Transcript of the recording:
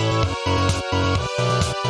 Música